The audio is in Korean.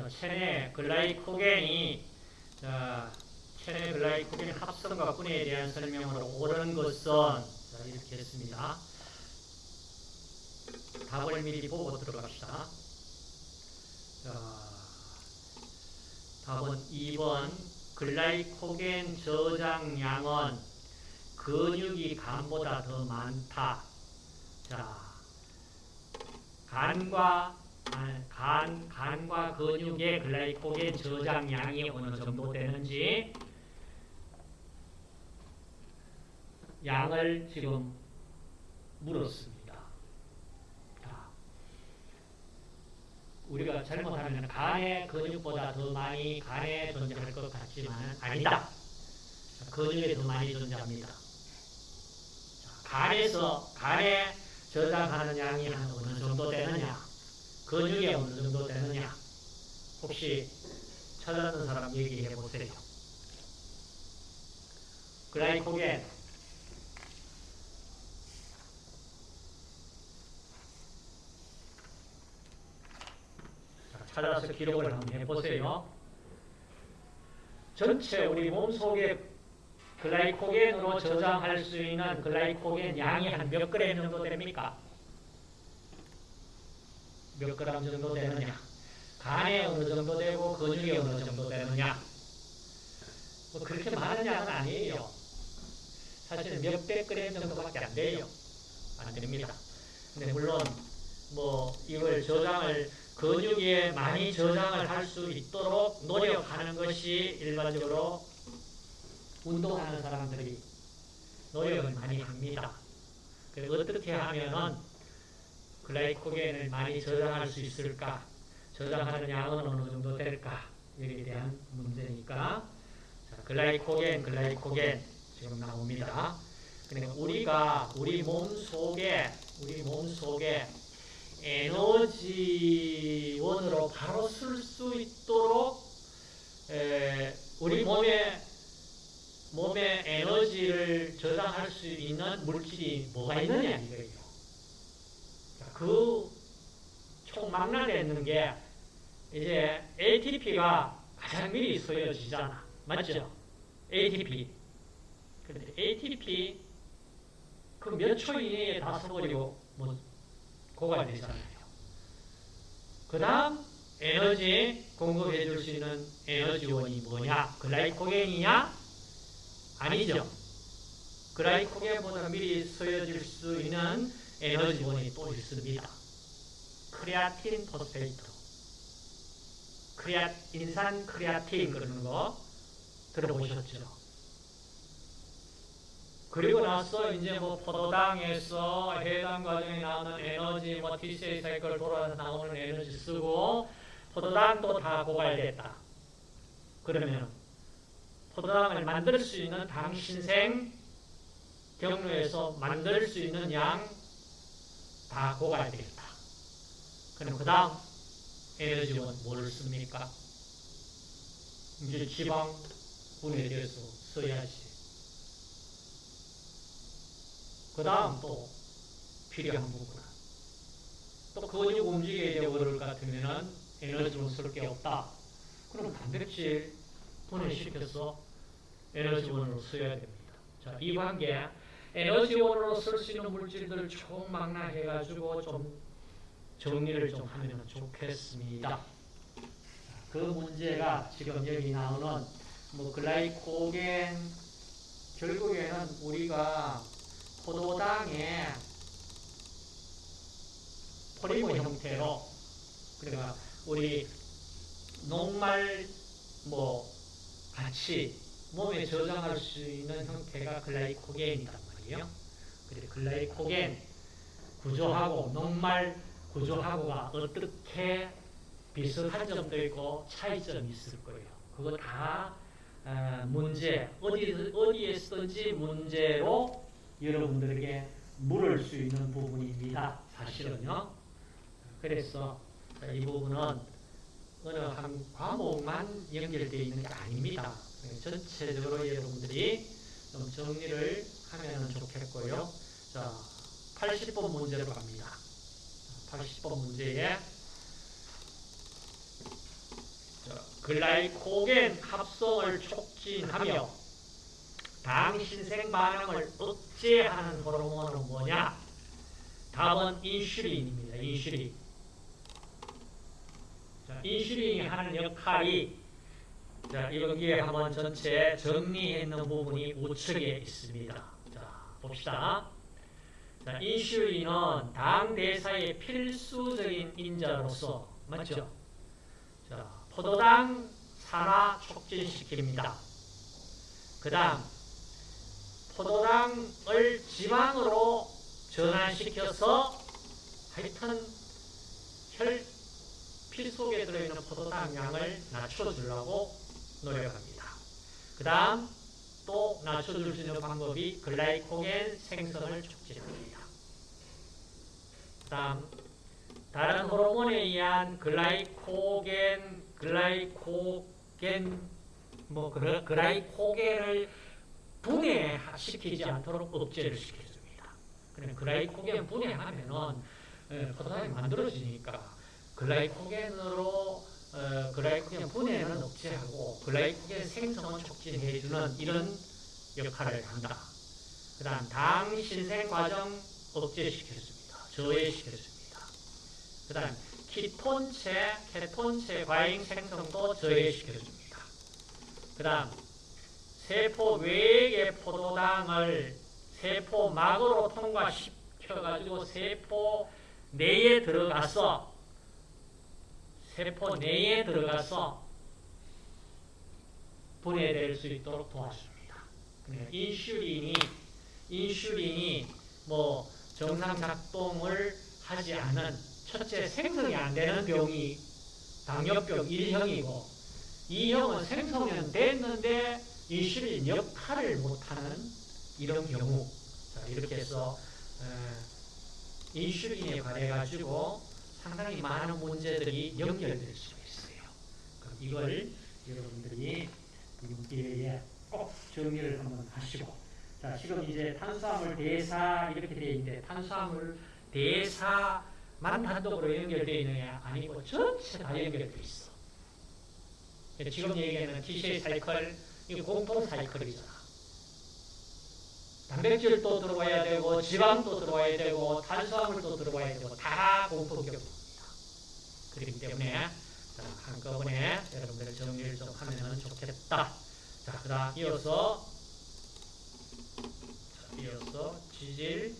자, 체내 글라이코겐이 자, 체내 글라이코겐 합성과 분해에 대한 설명으로 옳은 것은 자, 이렇게 했습니다. 답을 미리 보고 들어갑시다. 자, 답은 2번 글라이코겐 저장량은 근육이 간보다 더 많다. 자, 간과 아, 간, 간과 근육의 글라이코겐 저장량이 어느 정도 되는지 양을 지금 물었습니다. 자, 우리가 잘못하면 간의 근육보다 더 많이 간에 존재할 것 같지만 아니다. 근육에 더 많이 존재합니다. 자, 간에서 간에 저장하는 양이 한 어느 정도 되느냐? 근육이 어느 정도 되느냐? 혹시 찾아는 사람 얘기해 보세요. 글라이코겐 찾아서 기록을 한번 해보세요. 전체 우리 몸속에 글라이코겐으로 저장할 수 있는 글라이코겐 양이 한 몇 그램 정도 됩니까? 몇 그램 정도 되느냐? 간에 어느 정도 되고 근육에 어느 정도 되느냐? 뭐 그렇게 많은 양은 아니에요. 사실 몇백 그램 정도밖에 안 돼요. 안 됩니다. 근데 물론 뭐 이걸 저장을 근육에 많이 저장을 할 수 있도록 노력하는 것이 일반적으로 운동하는 사람들이 노력을 많이 합니다. 어떻게 하면은 글라이코겐을 많이 저장할 수 있을까? 저장하는 양은 어느 정도 될까? 여기에 대한 문제니까 자, 글라이코겐, 글라이코겐 지금 나옵니다. 그러니까 우리가 우리 몸 속에 우리 몸 속에 에너지원으로 바로 쓸 수 있도록 에, 우리 몸에 몸에 에너지를 저장할 수 있는 물질이 뭐가 있느냐 이거예요. 그 총 망라되어 있는 게 이제 ATP가 가장 미리 쓰여지잖아. 맞죠? ATP. 근데 ATP 그 몇 초 이내에 다 써버리고 뭐 고갈되잖아요. 그 다음 에너지 공급해 줄 수 있는 에너지원이 뭐냐? glycogen이냐? 아니죠. glycogen보다 미리 쓰여질 수 있는 에너지원이 또 있습니다. creatine phosphate. 크레아, 인산 크레아틴 그러는 거 들어보셨죠? 그리고 나서 이제 뭐 포도당에서 해당 과정에 나오는 에너지, 뭐 TCA cycle 돌아서 나오는 에너지 쓰고 포도당도 다 고갈됐다. 그러면 포도당을 만들 수 있는 당신생 경로에서 만들 수 있는 양 다 고갈되겠다. 그럼 그 다음 에너지원 뭐를 씁니까? 이제 지방분에 대해서 써야지. 그 다음 또 필요한 부분. 또 근육 움직여야 되고 그럴 것 같으면 에너지원 쓸 게 없다. 그럼 단백질 분해시켜서 에너지원으로 써야 됩니다. 자, 이 관계 에너지원으로 쓸 수 있는 물질들 총망라해가지고 좀 정리를 좀 하면 좋겠습니다. 그 문제가 지금 여기 나오는 뭐 글라이코겐 결국에는 우리가 포도당에 포리머 형태로 그러니까 우리 녹말 뭐 같이 몸에 저장할 수 있는 형태가 글라이코겐이다. 있거든요. 그래 글라이코겐 구조하고 녹말 구조하고가 어떻게 비슷한 점도 있고 차이점이 있을 거예요. 그거 다 어, 문제 어디 어디에 쓰든지 문제로 여러분들에게 물을 수 있는 부분입니다. 사실은요. 그래서 이 부분은 어느 한 과목만 연결되어 있는 게 아닙니다. 전체적으로 여러분들이 좀 정리를 하면 좋겠고요. 자, 80번 문제로 갑니다. 80번 문제에 글라이코겐 합성을 촉진하며 당 신생 반응을 억제하는 호르몬은 뭐냐? 답은 인슐린입니다. 인슐린. 자, 인슐린이 하는 역할이 자, 여기에 한번 전체 정리해 있는 부분이 우측에 있습니다. 자, 봅시다. 자, 인슐린은 당 대사의 필수적인 인자로서 맞죠? 자, 포도당 산화 촉진시킵니다. 그 다음 포도당을 지방으로 전환시켜서 하여튼 혈, 피 속에 들어있는 포도당 양을 낮춰주려고 노력합니다. 그 다음 또 낮춰줄 수 있는 방법이 글라이코겐 생성을 촉진합니다. 그 다음 다른 호르몬에 의한 글라이코겐, 글라이코겐, 뭐 그라- 글라이코겐을 분해시키지 않도록 억제를 시켜줍니다. 그러면 글라이코겐 분해하면은 에, 포도당이 만들어지니까 글라이코겐으로 어, 글라이코겐 분해는 억제하고 글라이코겐 생성은 촉진해주는 이런 역할을 한다. 그 다음 당 신생 과정 억제시켜줍니다. 저해시켜줍니다. 그 다음 키톤체, 케톤체 과잉 생성도 저해시켜줍니다. 그 다음 세포 외의 포도당을 세포막으로 통과시켜가지고 세포 내에 들어가서 세포 내에 들어가서 분해될 수 있도록 도와줍니다. 그러니까 인슐린이 인슐린이 뭐 정상 작동을 하지 않은 첫째 생성이 안 되는 병이 당뇨병 1형이고 2형은 생성은 됐는데 인슐린 역할을 못하는 이런 경우 자, 이렇게 해서 에, 인슐린에 관해 가지고 상당히 많은 문제들이 연결될 수 있어요. 그럼 이걸 여러분들이 기회에 꼭 정리를 한번 하시고 자 지금 이제 탄수화물 대사 이렇게 되어 있는데 탄수화물 대사만 단독으로 연결되어 있는 게 아니고 전체 다 연결되어 있어. 지금 얘기하는 TCA 사이클 이게 공통 사이클이잖아. 단백질도 들어와야 되고 지방도 들어와야 되고 탄수화물도 들어와야 되고 다 공통격입니다. 그렇기 때문에 자, 한꺼번에 여러분들 정리를 좀 하면 좋겠다. 자, 그다음 이어서 자, 이어서 지질